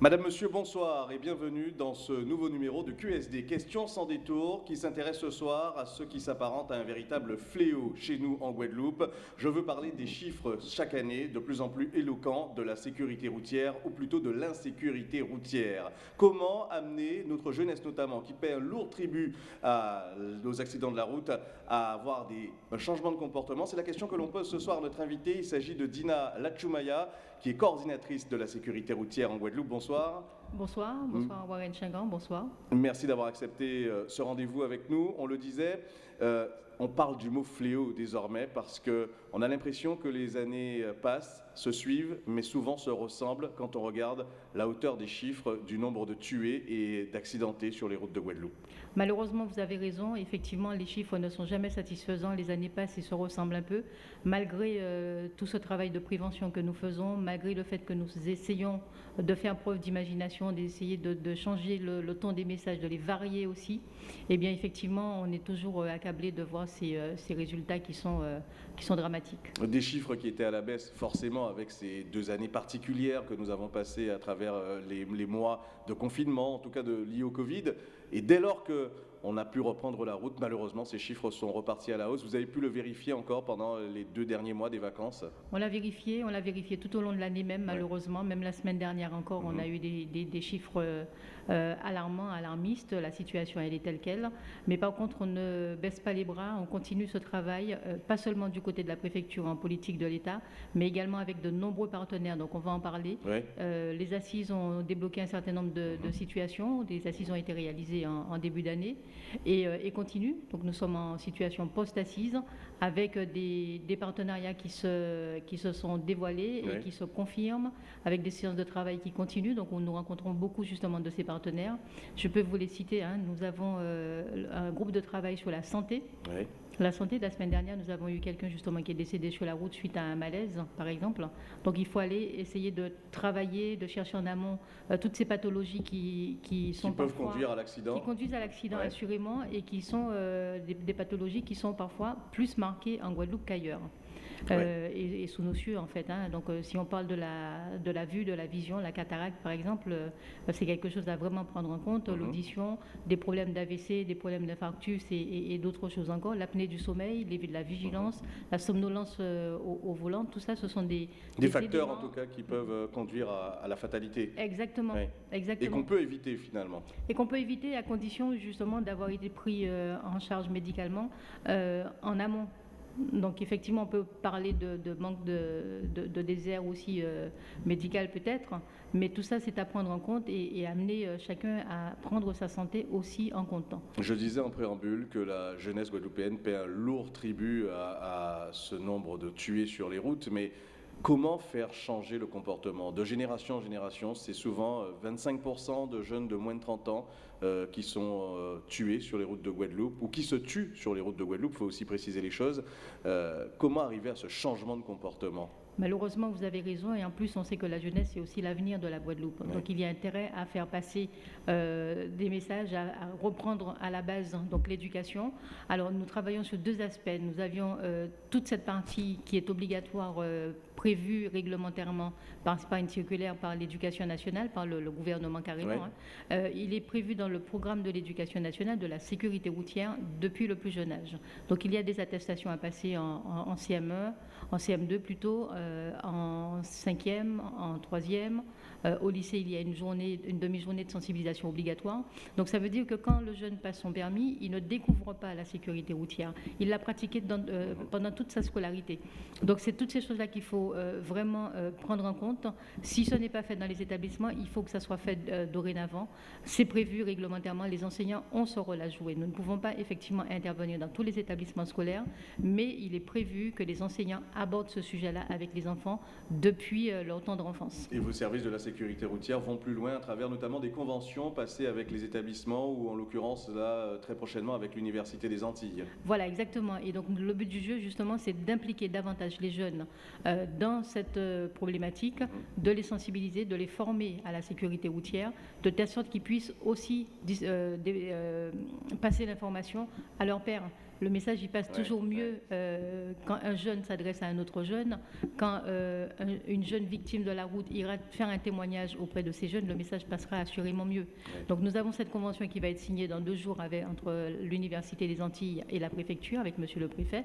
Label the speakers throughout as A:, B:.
A: Madame, Monsieur, bonsoir et bienvenue dans ce nouveau numéro de QSD, Questions sans détour, qui s'intéresse ce soir à ce qui s'apparente à un véritable fléau chez nous en Guadeloupe. Je veux parler des chiffres chaque année de plus en plus éloquents de la sécurité routière, ou plutôt de l'insécurité routière. Comment amener notre jeunesse notamment, qui paie un lourd tribut à, aux accidents de la route, à avoir des changements de comportement? C'est la question que l'on pose ce soir à notre invité. Il s'agit de Dina Lachumaya, qui est coordinatrice de la sécurité routière en Guadeloupe. Bonsoir,
B: bonsoir Warren Chingan, bonsoir.
A: Merci d'avoir accepté euh, ce rendez-vous avec nous. On le disait, euh, on parle du mot fléau désormais parce qu'on a l'impression que les années euh, passent, se suivent, mais souvent se ressemblent quand on regarde la hauteur des chiffres du nombre de tués et d'accidentés sur les routes de Guadeloupe.
B: Malheureusement, vous avez raison. Effectivement, les chiffres ne sont jamais satisfaisants. Les années passent et se ressemblent un peu. Malgré euh, tout ce travail de prévention que nous faisons, malgré le fait que nous essayons de faire preuve d'imagination, d'essayer de, changer le, ton des messages, de les varier aussi, eh bien, effectivement, on est toujours euh, accablé de voir ces, ces résultats qui sont, qui sont dramatiques.
A: Des chiffres qui étaient à la baisse, forcément, avec ces deux années particulières que nous avons passées à travers euh, les, mois de confinement, en tout cas de, liés au Covid. Et dès lors que on a pu reprendre la route. Malheureusement, ces chiffres sont repartis à la hausse. Vous avez pu le vérifier encore pendant les deux derniers mois des vacances?
B: On l'a vérifié, on l'a vérifié tout au long de l'année même, malheureusement. Même la semaine dernière encore, on mhm. a eu des, chiffres euh, alarmants, alarmistes. La situation, elle est telle qu'elle. Mais par contre, on ne baisse pas les bras, on continue ce travail, euh, pas seulement du côté de la préfecture en politique de l'État, mais également avec de nombreux partenaires. Donc on va en parler. Euh, les assises ont débloqué un certain nombre de, mhm. situations. Des assises ont été réalisées en début d'année. Euh, et, continue. Donc nous sommes en situation post-assise avec des, partenariats qui se, qui se sont dévoilés et qui se confirment, avec des séances de travail qui continuent. Donc nous rencontrons beaucoup justement de ces partenaires. Je peux vous les citer. Hein. Nous avons euh, un groupe de travail sur la santé. La santé, la semaine dernière, nous avons eu quelqu'un justement qui est décédé sur la route suite à un malaise, par exemple. Donc il faut aller essayer de travailler, de chercher en amont euh, toutes ces pathologies qui, qui sont
A: qui peuvent conduire à l'accident.
B: Qui conduisent à l'accident assurément et qui sont euh, des, des, pathologies qui sont parfois plus marquées en Guadeloupe qu'ailleurs. Euh, et, sous nos cieux en fait. Hein. Donc euh, si on parle de la, de la vue, de la vision, la cataracte par exemple, euh, c'est quelque chose à vraiment prendre en compte. Mhm. L'audition, des problèmes d'AVC, des problèmes d'infarctus et, d'autres choses encore. L'apnée du sommeil, les, de la vigilance, mhm. la somnolence au, volant, tout ça, ce sont des...
A: Des, facteurs en tout cas qui peuvent conduire à, la fatalité.
B: Exactement. Exactement.
A: Et qu'on peut éviter finalement.
B: Et qu'on peut éviter à condition justement d'avoir été pris en charge médicalement en amont. Donc effectivement, on peut parler de, manque de, désert aussi euh, médical peut-être, mais tout ça, c'est à prendre en compte et, amener euh, chacun à prendre sa santé aussi en comptant.
A: Je disais en préambule que la jeunesse guadeloupéenne paie un lourd tribut à, à ce nombre de tués sur les routes, mais Comment faire changer le comportement De génération en génération, c'est souvent 25% euh, de jeunes de moins de 30 ans euh, qui sont euh, tués sur les routes de Guadeloupe ou qui se tuent sur les routes de Guadeloupe, il faut aussi préciser les choses. comment arriver à ce changement de comportement
B: Malheureusement, vous avez raison, et en plus, on sait que la jeunesse, c'est aussi l'avenir de la Guadeloupe. Donc, il y a intérêt à faire passer euh, des messages, à, reprendre à la base donc l'éducation. Alors, nous travaillons sur deux aspects. Nous avions euh, toute cette partie qui est obligatoire, euh, prévue réglementairement par, par, une circulaire par l'éducation nationale, par le, gouvernement carrément. Hein. il est prévu dans le programme de l'éducation nationale de la sécurité routière depuis le plus jeune âge. Donc, il y a des attestations à passer en, en CME, en CM2 plutôt, euh, en cinquième, en troisième. Euh, au lycée, il y a une journée, une demi-journée de sensibilisation obligatoire. Donc ça veut dire que quand le jeune passe son permis, il ne découvre pas la sécurité routière. Il l'a pratiquée euh, pendant toute sa scolarité. Donc c'est toutes ces choses-là qu'il faut vraiment prendre en compte. Si ce n'est pas fait dans les établissements, il faut que ça soit fait dorénavant. C'est prévu réglementairement. Les enseignants ont ce rôle à jouer. Nous ne pouvons pas effectivement intervenir dans tous les établissements scolaires, mais il est prévu que les enseignants abordent ce sujet-là avec les enfants depuis euh, leur temps d'enfance.
A: Et vos services de la sécurité routière vont plus loin à travers notamment des conventions passées avec les établissements ou en l'occurrence là euh, très prochainement avec l'Université des Antilles.
B: Voilà, exactement. Et donc le but du jeu justement c'est d'impliquer davantage les jeunes euh, dans cette problématique, mhm. de les sensibiliser, de les former à la sécurité routière, de telle sorte qu'ils puissent aussi passer l'information à leurs pères le message il passe toujours mieux euh, quand un jeune s'adresse à un autre jeune, quand euh, une jeune victime de la route ira faire un témoignage auprès de ces jeunes, le message passera assurément mieux. Donc nous avons cette convention qui va être signée dans deux jours avec, entre l'Université des Antilles et la préfecture, avec Monsieur le Préfet,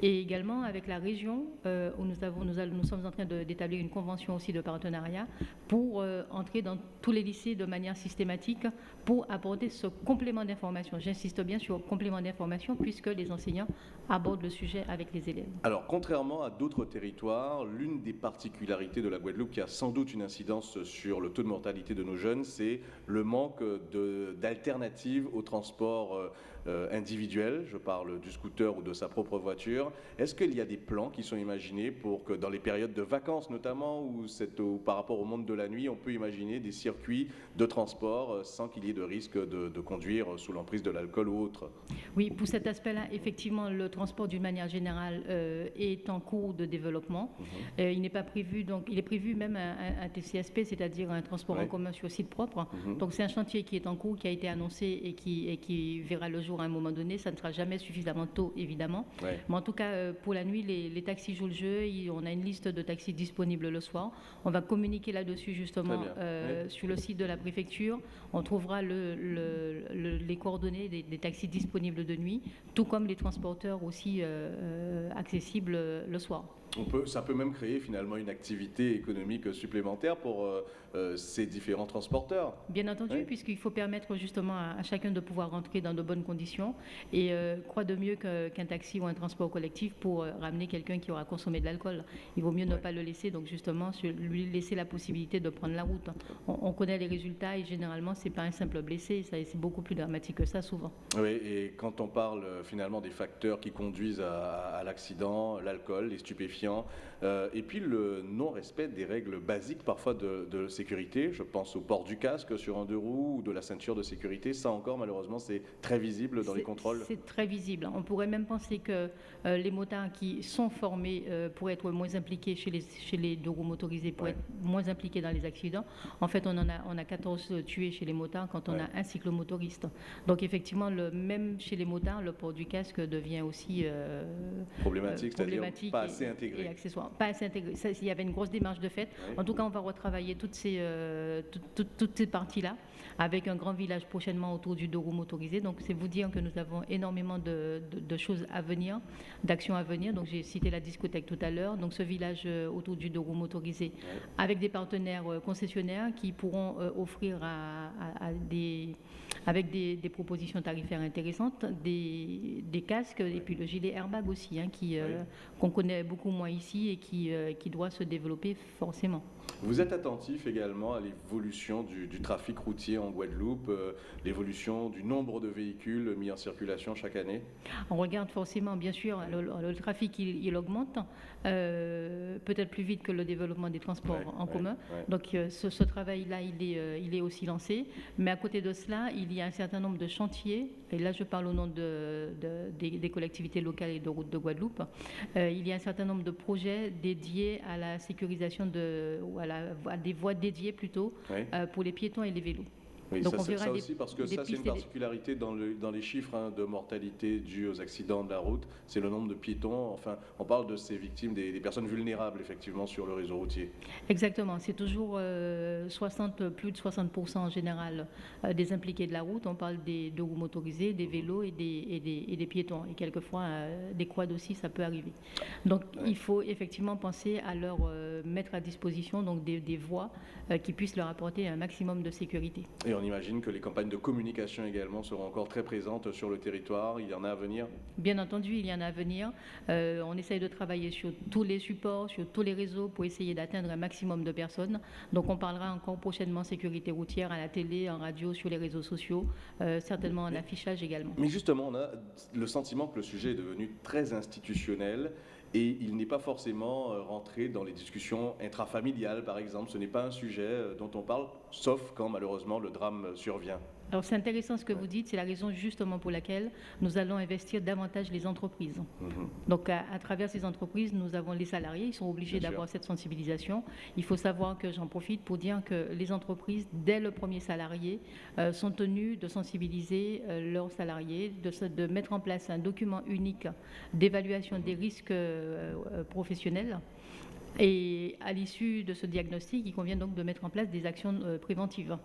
B: et également avec la région euh, où nous, avons, nous, nous, sommes en train d'établir une convention aussi de partenariat pour entrer dans tous les lycées de manière systématique pour apporter ce complément d'information. J'insiste bien sur complément d'information puisque les enseignants abordent le sujet avec les élèves.
A: Alors, contrairement à d'autres territoires, l'une des particularités de la Guadeloupe qui a sans doute une incidence sur le taux de mortalité de nos jeunes, c'est le manque d'alternatives au transport euh, euh, individuel. Je parle du scooter ou de sa propre voiture. Est-ce qu'il y a des plans qui sont imaginés pour que dans les périodes de vacances notamment, ou, par rapport au monde de la nuit, on peut imaginer des circuits de transport euh, sans qu'il y ait de risque de, de conduire sous l'emprise de l'alcool ou autre?
B: Oui, pour cet aspect-là, effectivement, le transport d'une manière générale euh, est en cours de développement. Mhm. Euh, il n'est pas prévu, donc il est prévu même un, TCSP, c'est-à-dire un transport en commun sur site propre. Mhm. Donc c'est un chantier qui est en cours, qui a été annoncé et qui, et qui verra le jour à un moment donné. Ça ne sera jamais suffisamment tôt, évidemment. Mais en tout cas, euh, pour la nuit, les, taxis jouent le jeu. on a une liste de taxis disponibles le soir. On va communiquer là-dessus justement sur le site de la préfecture. On trouvera le, les coordonnées des, des taxis disponibles de nuit, tout comme les transporteurs aussi euh, euh, accessible le soir
A: ça peut même créer finalement une activité économique supplémentaire pour euh, euh, ces différents transporteurs.
B: Bien entendu, puisqu'il faut permettre justement à, chacun de pouvoir rentrer dans de bonnes conditions. Et euh, quoi de mieux qu'un taxi ou un transport collectif pour ramener quelqu'un qui aura consommé de l'alcool Il vaut mieux ne pas le laisser, donc justement lui laisser la possibilité de prendre la route. On, connaît les résultats et généralement c'est pas un simple blessé, c'est beaucoup plus dramatique que ça souvent.
A: Oui, et quand on parle finalement des facteurs qui conduisent à, à l'accident, l'alcool, les stupéfiants, euh, et puis le non-respect des règles basiques parfois de, sécurité. Je pense au port du casque sur un deux roues ou de la ceinture de sécurité. Ça encore, malheureusement, c'est très visible dans les contrôles.
B: C'est très visible. On pourrait même penser que euh, les motards qui sont formés euh, pour être moins impliqués chez les, chez les deux roues motorisés, pour être moins impliqués dans les accidents. En fait, on en a, on a 14 tués chez les motards quand on a un cyclomotoriste. Donc effectivement, le, même chez les motards, le port du casque devient aussi
A: problématique, c'est-à-dire pas assez intégré
B: et accessoires. Pas assez intégré. il y avait une grosse démarche de fait. En tout cas, on va retravailler toutes ces, euh, toutes ces parties-là avec un grand village prochainement autour du Doro motorisé. Donc, c'est vous dire que nous avons énormément de, choses à venir, d'actions à venir. Donc, j'ai cité la discothèque tout à l'heure. Donc, ce village euh, autour du Doro motorisé avec des partenaires euh, concessionnaires qui pourront offrir à des avec des, propositions tarifaires intéressantes, des, casques et puis le gilet airbag aussi, hein, qui, euh, qu'on connaît beaucoup moins ici et qui, euh, qui doit se développer forcément.
A: Vous êtes attentif également à l'évolution du, trafic routier en Guadeloupe, euh, l'évolution du nombre de véhicules mis en circulation chaque année?
B: On regarde forcément, bien sûr, le, trafic il, augmente, peut-être plus vite que le développement des transports en commun. Donc ce, ce travail-là, il est, il est aussi lancé. Mais à côté de cela, il y a un certain nombre de chantiers, et là je parle au nom de, des, collectivités locales et de routes de Guadeloupe, euh, il y a un certain nombre de projets dédiés à la sécurisation de, ou à, des voies dédiées plutôt euh, pour les piétons et les vélos.
A: Oui, Donc ça, on verra ça aussi, parce que ça, c'est une particularité dans, le, dans, les chiffres hein, de mortalité dus aux accidents de la route, c'est le nombre de piétons. Enfin, on parle de ces victimes, des, personnes vulnérables, effectivement, sur le réseau routier.
B: Exactement. C'est toujours 60, euh, plus de 60% en général euh, des impliqués de la route. On parle des deux roues motorisées, des vélos et des, et des, et des piétons. Et quelquefois, euh, des quads aussi, ça peut arriver. Donc, il faut effectivement penser à leur mettre à disposition donc, des, des voies qui puissent leur apporter un maximum de sécurité.
A: Et on imagine que les campagnes de communication également seront encore très présentes sur le territoire. Il y en a à venir
B: Bien entendu, il y en a à venir. Euh, on essaye de travailler sur tous les supports, sur tous les réseaux pour essayer d'atteindre un maximum de personnes. Donc on parlera encore prochainement sécurité routière à la télé, en radio, sur les réseaux sociaux, euh, certainement en affichage également.
A: Mais justement, on a le sentiment que le sujet est devenu très institutionnel et il n'est pas forcément euh, rentré dans les discussions intrafamiliales, par exemple. Ce n'est pas un sujet dont on parle sauf quand malheureusement le drame survient.
B: Alors c'est intéressant ce que vous dites, c'est la raison justement pour laquelle nous allons investir davantage les entreprises. Mhm. Donc à, travers ces entreprises, nous avons les salariés, ils sont obligés d'avoir cette sensibilisation. Il faut savoir que j'en profite pour dire que les entreprises, dès le premier salarié, euh, sont tenues de sensibiliser euh, leurs salariés, de, de, mettre en place un document unique d'évaluation des risques euh, professionnels. Et à l'issue de ce diagnostic, il convient donc de mettre en place des actions préventives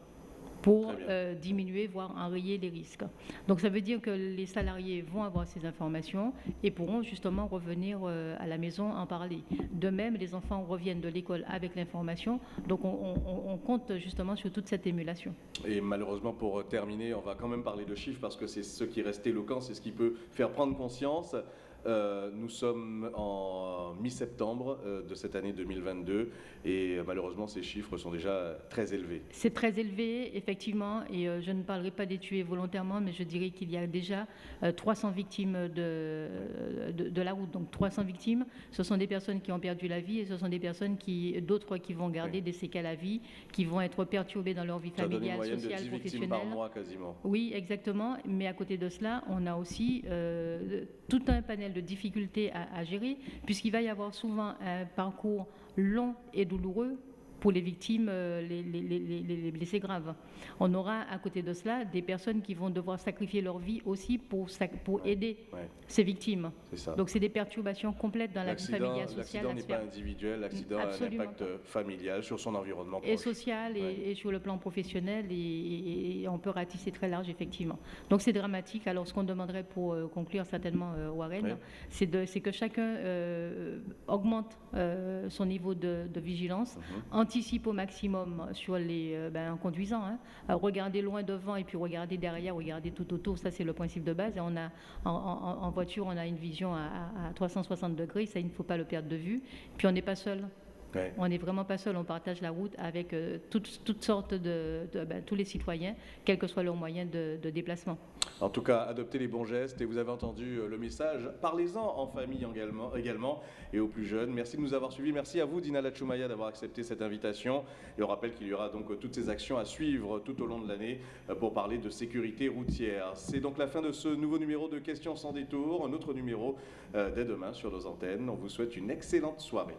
B: pour euh, diminuer, voire enrayer les risques. Donc ça veut dire que les salariés vont avoir ces informations et pourront justement revenir euh, à la maison en parler. De même, les enfants reviennent de l'école avec l'information, donc on, compte justement sur toute cette émulation.
A: Et malheureusement, pour terminer, on va quand même parler de chiffres parce que c'est ce qui reste éloquent, c'est ce qui peut faire prendre conscience. Euh, nous sommes en mi-septembre euh, de cette année 2022 et euh, malheureusement ces chiffres sont déjà très élevés.
B: C'est très élevé, effectivement, et je ne parlerai pas des tués volontairement, mais je dirais qu'il y a déjà 300 victimes de, de, la route. Donc 300 victimes, ce sont des personnes qui ont perdu la vie et ce sont des personnes qui, d'autres qui vont garder des séquelles à vie, qui vont être perturbées dans leur vie familiale, sociale,
A: de 10
B: professionnelle.
A: par mois quasiment.
B: Oui, exactement. Mais à côté de cela, on a aussi tout un panel de de difficultés à, gérer, puisqu'il va y avoir souvent un parcours long et douloureux pour les victimes, euh, les, les, blessés graves. On aura à côté de cela des personnes qui vont devoir sacrifier leur vie aussi pour, pour aider ces victimes. Donc c'est des perturbations complètes dans la vie familiale, sociale.
A: L'accident n'est pas individuel, l'accident a un impact familial sur son environnement.
B: Et social et, sur le plan professionnel et, on peut ratisser très large effectivement. Donc c'est dramatique. Alors ce qu'on demanderait pour euh, conclure certainement euh, Warren, c'est que chacun augmente son niveau de, vigilance. Mhm anticipe au maximum sur les, euh, ben, en conduisant. Hein. regarder loin devant et puis regarder derrière, regarder tout autour, ça c'est le principe de base. On a, en, voiture, on a une vision à, à 360 degrés, ça il ne faut pas le perdre de vue. Puis on n'est pas seul. On n'est vraiment pas seul, on partage la route avec euh, toutes, sortes de, ben, tous les citoyens, quel que soit leur moyen de, déplacement.
A: En tout cas, adoptez les bons gestes et vous avez entendu euh, le message. Parlez-en en famille également, également et aux plus jeunes. Merci de nous avoir suivis. Merci à vous, Dina Lachumaya, d'avoir accepté cette invitation. Et on rappelle qu'il y aura donc toutes ces actions à suivre tout au long de l'année euh, pour parler de sécurité routière. C'est donc la fin de ce nouveau numéro de Questions sans détour, un autre numéro dès demain sur nos antennes. On vous souhaite une excellente soirée.